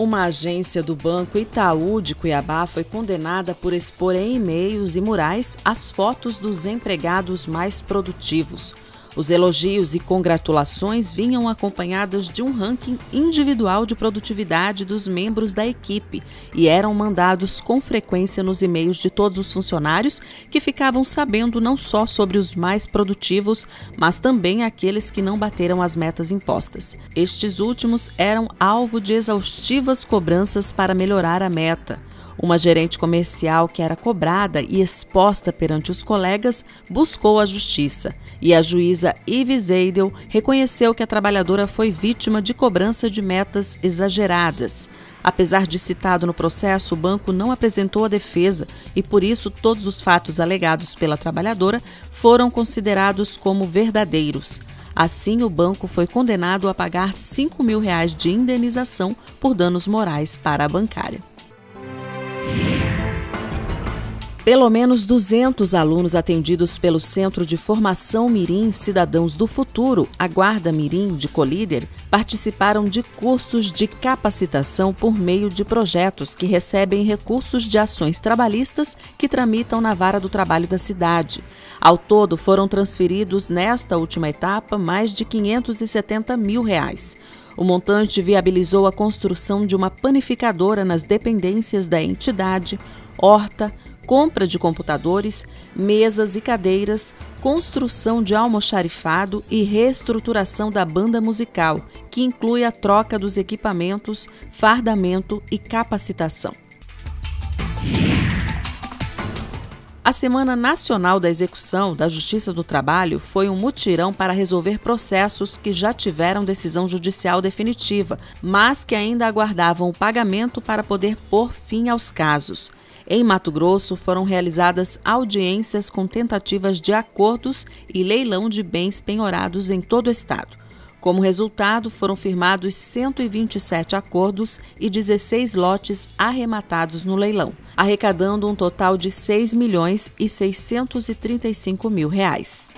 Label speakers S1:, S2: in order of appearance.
S1: Uma agência do Banco Itaú de Cuiabá foi condenada por expor em e-mails e murais as fotos dos empregados mais produtivos. Os elogios e congratulações vinham acompanhadas de um ranking individual de produtividade dos membros da equipe e eram mandados com frequência nos e-mails de todos os funcionários que ficavam sabendo não só sobre os mais produtivos, mas também aqueles que não bateram as metas impostas. Estes últimos eram alvo de exaustivas cobranças para melhorar a meta. Uma gerente comercial que era cobrada e exposta perante os colegas buscou a justiça e a juíza Yves Eidel reconheceu que a trabalhadora foi vítima de cobrança de metas exageradas. Apesar de citado no processo, o banco não apresentou a defesa e, por isso, todos os fatos alegados pela trabalhadora foram considerados como verdadeiros. Assim, o banco foi condenado a pagar 5 mil reais de indenização por danos morais para a bancária. Pelo menos 200 alunos atendidos pelo Centro de Formação Mirim Cidadãos do Futuro, a Guarda Mirim de Colíder, participaram de cursos de capacitação por meio de projetos que recebem recursos de ações trabalhistas que tramitam na vara do trabalho da cidade. Ao todo, foram transferidos nesta última etapa mais de 570 mil reais. O montante viabilizou a construção de uma panificadora nas dependências da entidade, horta, compra de computadores, mesas e cadeiras, construção de almoxarifado e reestruturação da banda musical, que inclui a troca dos equipamentos, fardamento e capacitação. A Semana Nacional da Execução da Justiça do Trabalho foi um mutirão para resolver processos que já tiveram decisão judicial definitiva, mas que ainda aguardavam o pagamento para poder pôr fim aos casos. Em Mato Grosso, foram realizadas audiências com tentativas de acordos e leilão de bens penhorados em todo o estado. Como resultado, foram firmados 127 acordos e 16 lotes arrematados no leilão, arrecadando um total de 6 milhões e 635 mil reais.